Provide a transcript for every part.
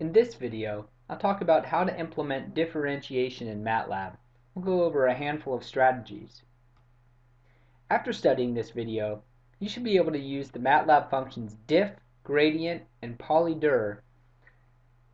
In this video, I'll talk about how to implement differentiation in MATLAB. We'll go over a handful of strategies. After studying this video, you should be able to use the MATLAB functions diff, gradient, and polyder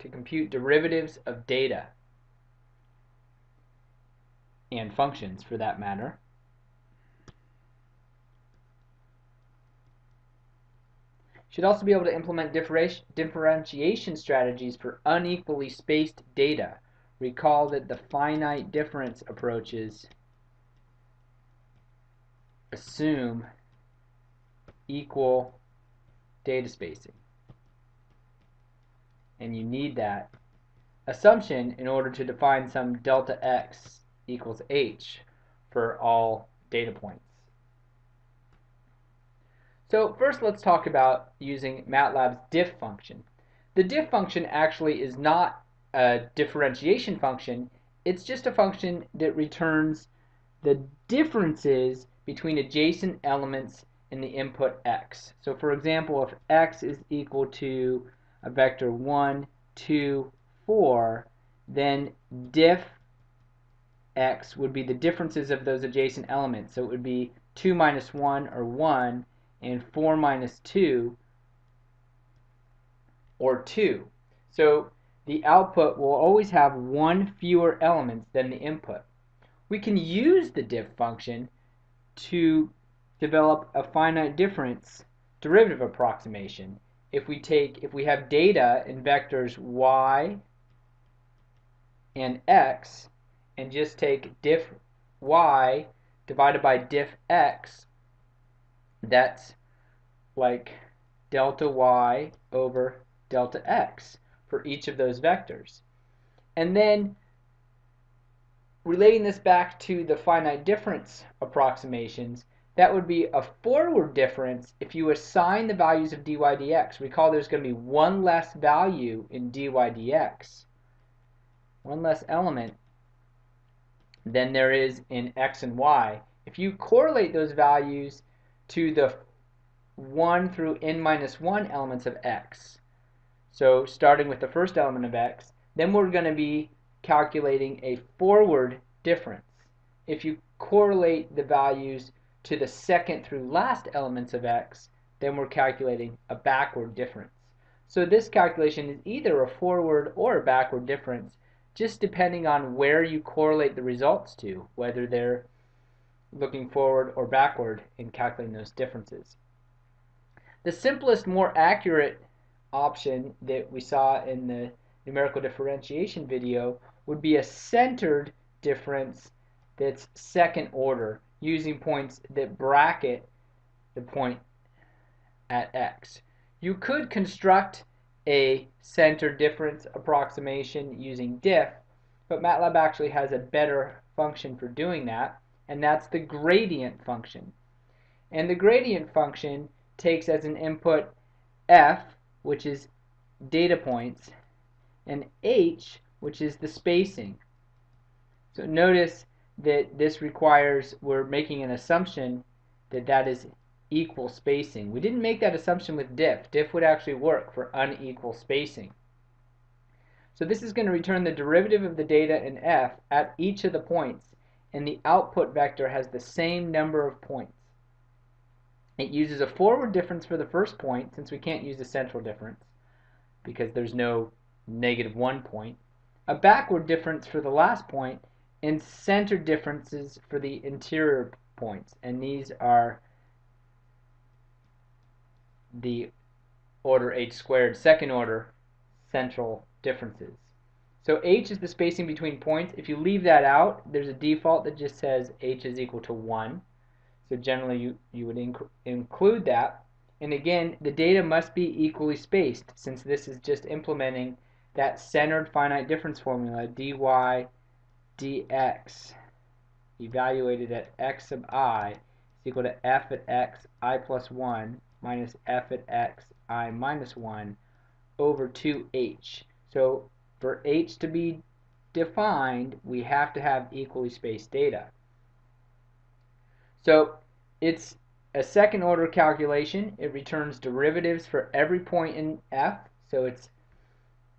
to compute derivatives of data and functions for that matter. Should also be able to implement differentiation strategies for unequally spaced data. Recall that the finite difference approaches assume equal data spacing. And you need that assumption in order to define some delta x equals h for all data points. So first let's talk about using MATLAB's diff function. The diff function actually is not a differentiation function, it's just a function that returns the differences between adjacent elements in the input x. So for example, if x is equal to a vector 1, 2, 4, then diff x would be the differences of those adjacent elements. So it would be 2 minus 1 or 1 and 4 minus 2 or 2. So the output will always have one fewer elements than the input. We can use the diff function to develop a finite difference derivative approximation. If we take if we have data in vectors y and x and just take diff y divided by diff x that's like delta y over delta x for each of those vectors. And then relating this back to the finite difference approximations, that would be a forward difference if you assign the values of dy dx. Recall there's going to be one less value in dy dx, one less element than there is in x and y. If you correlate those values to the 1 through n minus 1 elements of x. So starting with the first element of x, then we're going to be calculating a forward difference. If you correlate the values to the second through last elements of x, then we're calculating a backward difference. So this calculation is either a forward or a backward difference, just depending on where you correlate the results to, whether they're looking forward or backward in calculating those differences. The simplest, more accurate option that we saw in the numerical differentiation video would be a centered difference that's second order using points that bracket the point at x. You could construct a centered difference approximation using diff, but MATLAB actually has a better function for doing that and that's the gradient function. And the gradient function takes as an input f, which is data points, and h, which is the spacing. So notice that this requires, we're making an assumption that that is equal spacing. We didn't make that assumption with diff. Diff would actually work for unequal spacing. So this is going to return the derivative of the data in f at each of the points and the output vector has the same number of points. It uses a forward difference for the first point, since we can't use a central difference, because there's no negative one point, a backward difference for the last point, and center differences for the interior points. And these are the order h squared, second order central differences. So h is the spacing between points. If you leave that out, there's a default that just says h is equal to 1. So generally you, you would inc include that. And again, the data must be equally spaced since this is just implementing that centered finite difference formula dy dx evaluated at x sub i is equal to f at x i plus 1 minus f at x i minus 1 over 2h. So for h to be defined, we have to have equally spaced data. So it's a second order calculation. It returns derivatives for every point in f. So it's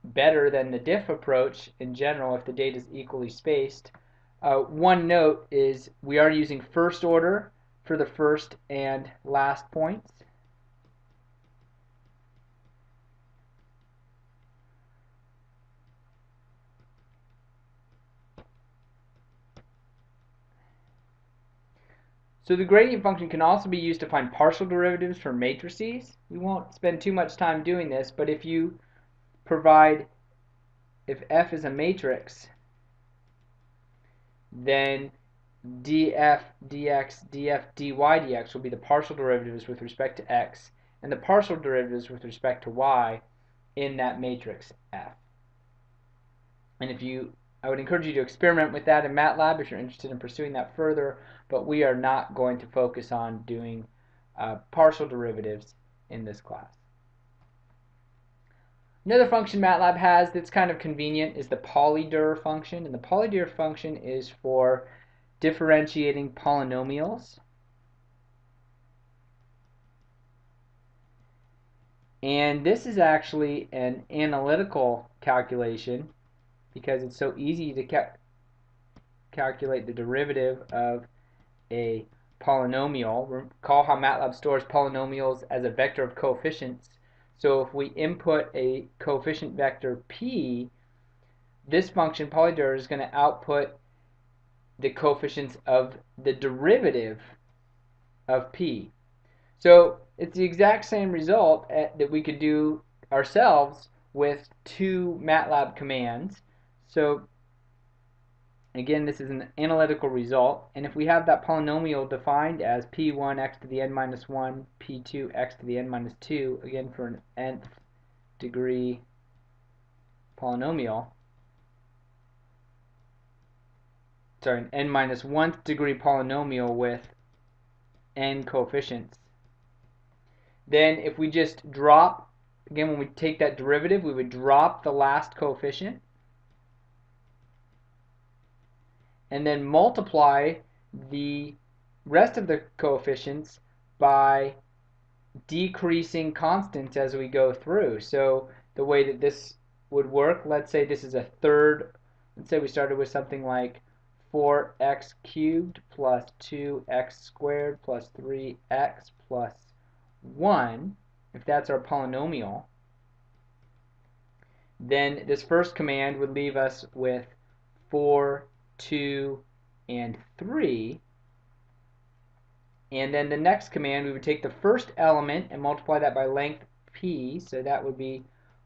better than the diff approach in general if the data is equally spaced. Uh, one note is we are using first order for the first and last points. So the gradient function can also be used to find partial derivatives for matrices. We won't spend too much time doing this, but if you provide, if f is a matrix, then df dx, df dy dx will be the partial derivatives with respect to x, and the partial derivatives with respect to y in that matrix F. And if you I would encourage you to experiment with that in MATLAB if you're interested in pursuing that further, but we are not going to focus on doing uh, partial derivatives in this class. Another function MATLAB has that's kind of convenient is the polyder function, and the polyder function is for differentiating polynomials. And this is actually an analytical calculation because it's so easy to ca calculate the derivative of a polynomial. Recall how MATLAB stores polynomials as a vector of coefficients. So if we input a coefficient vector p, this function polyder is going to output the coefficients of the derivative of p. So it's the exact same result at, that we could do ourselves with two MATLAB commands. So again, this is an analytical result. And if we have that polynomial defined as p1 x to the n minus 1, p2 x to the n minus 2, again for an nth degree polynomial, sorry, an n minus 1th degree polynomial with n coefficients, then if we just drop, again when we take that derivative, we would drop the last coefficient and then multiply the rest of the coefficients by decreasing constants as we go through. So the way that this would work, let's say this is a third, let's say we started with something like 4x cubed plus 2x squared plus 3x plus 1, if that's our polynomial, then this first command would leave us with 4 2, and 3. And then the next command, we would take the first element and multiply that by length p, so that would be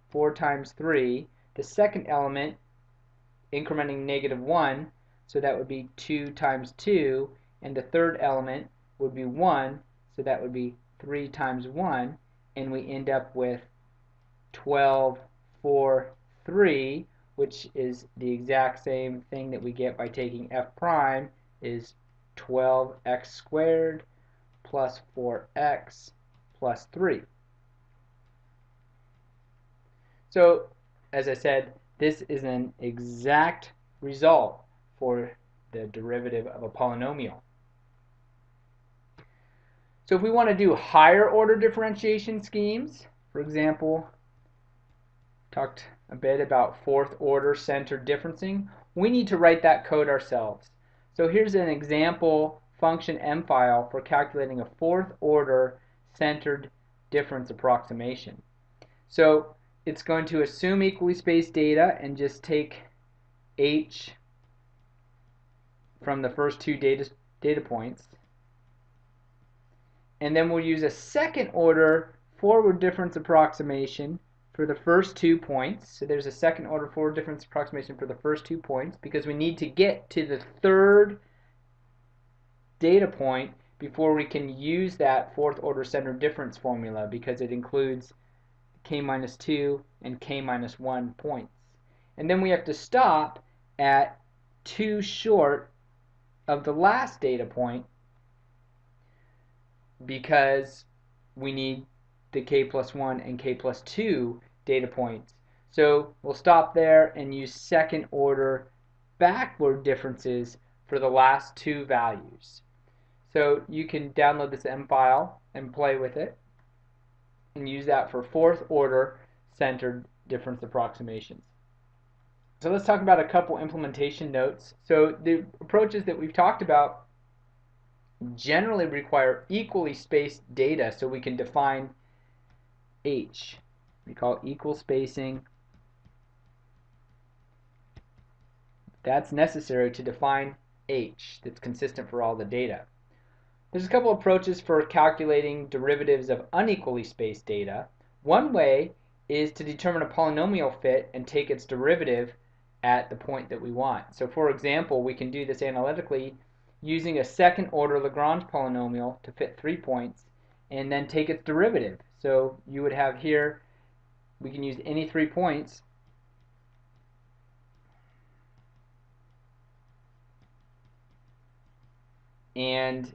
4 times 3. The second element, incrementing negative 1, so that would be 2 times 2. And the third element would be 1, so that would be 3 times 1. And we end up with 12, 4, 3, which is the exact same thing that we get by taking f prime is 12x squared plus 4x plus 3. So, as I said, this is an exact result for the derivative of a polynomial. So if we want to do higher order differentiation schemes, for example, talked a bit about fourth order center differencing, we need to write that code ourselves. So here's an example function M file for calculating a fourth order centered difference approximation. So it's going to assume equally spaced data and just take h from the first two data, data points. And then we'll use a second order forward difference approximation for the first two points. So there's a second order forward difference approximation for the first two points because we need to get to the third data point before we can use that fourth order centered difference formula because it includes k minus 2 and k minus 1 points. And then we have to stop at 2 short of the last data point because we need the k plus 1 and k plus 2 data points. So we'll stop there and use second order backward differences for the last two values. So you can download this M file and play with it and use that for fourth order centered difference approximations. So let's talk about a couple implementation notes. So the approaches that we've talked about generally require equally spaced data so we can define H. We call equal spacing. That's necessary to define H that's consistent for all the data. There's a couple approaches for calculating derivatives of unequally spaced data. One way is to determine a polynomial fit and take its derivative at the point that we want. So for example, we can do this analytically using a second order Lagrange polynomial to fit three points and then take its derivative. So you would have here, we can use any three points and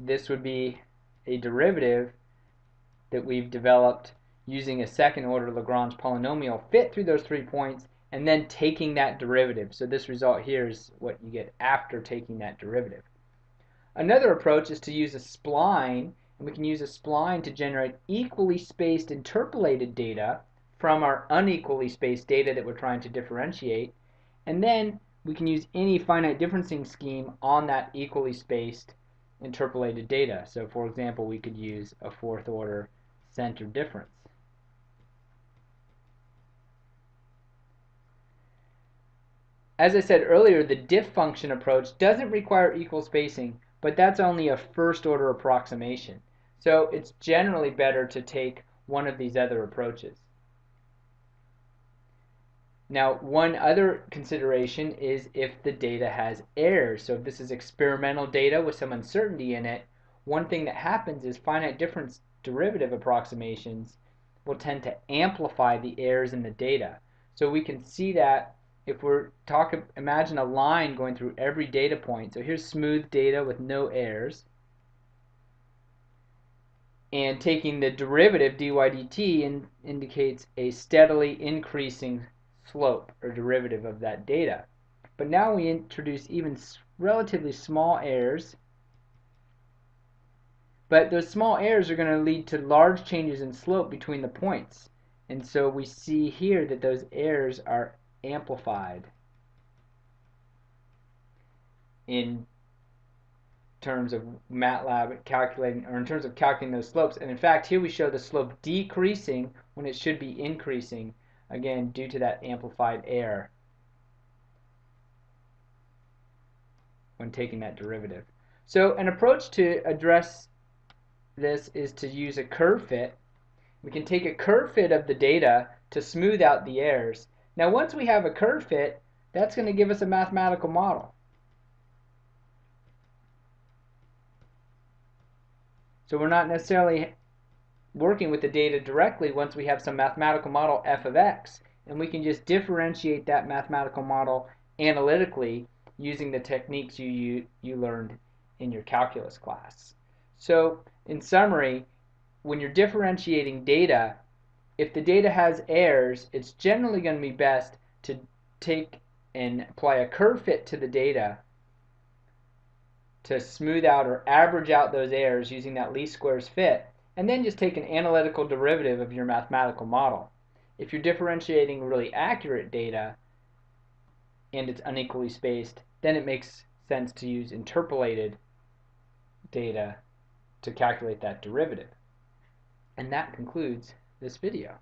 this would be a derivative that we've developed using a second order Lagrange polynomial fit through those three points and then taking that derivative. So this result here is what you get after taking that derivative. Another approach is to use a spline, and we can use a spline to generate equally spaced interpolated data from our unequally spaced data that we're trying to differentiate, and then we can use any finite differencing scheme on that equally spaced interpolated data. So for example, we could use a fourth order center difference. As I said earlier, the diff function approach doesn't require equal spacing, but that's only a first order approximation. So it's generally better to take one of these other approaches. Now, one other consideration is if the data has errors. So if this is experimental data with some uncertainty in it, one thing that happens is finite difference derivative approximations will tend to amplify the errors in the data. So we can see that if we're talking, imagine a line going through every data point. So here's smooth data with no errors. And taking the derivative dy dt in, indicates a steadily increasing slope or derivative of that data. But now we introduce even relatively small errors. But those small errors are going to lead to large changes in slope between the points. And so we see here that those errors are amplified in terms of MATLAB calculating, or in terms of calculating those slopes. And in fact, here we show the slope decreasing when it should be increasing, again, due to that amplified error when taking that derivative. So an approach to address this is to use a curve fit. We can take a curve fit of the data to smooth out the errors now once we have a curve fit, that's going to give us a mathematical model. So we're not necessarily working with the data directly once we have some mathematical model f of x, and we can just differentiate that mathematical model analytically using the techniques you, you, you learned in your calculus class. So in summary, when you're differentiating data, if the data has errors, it's generally going to be best to take and apply a curve fit to the data to smooth out or average out those errors using that least squares fit, and then just take an analytical derivative of your mathematical model. If you're differentiating really accurate data and it's unequally spaced, then it makes sense to use interpolated data to calculate that derivative. And that concludes this video.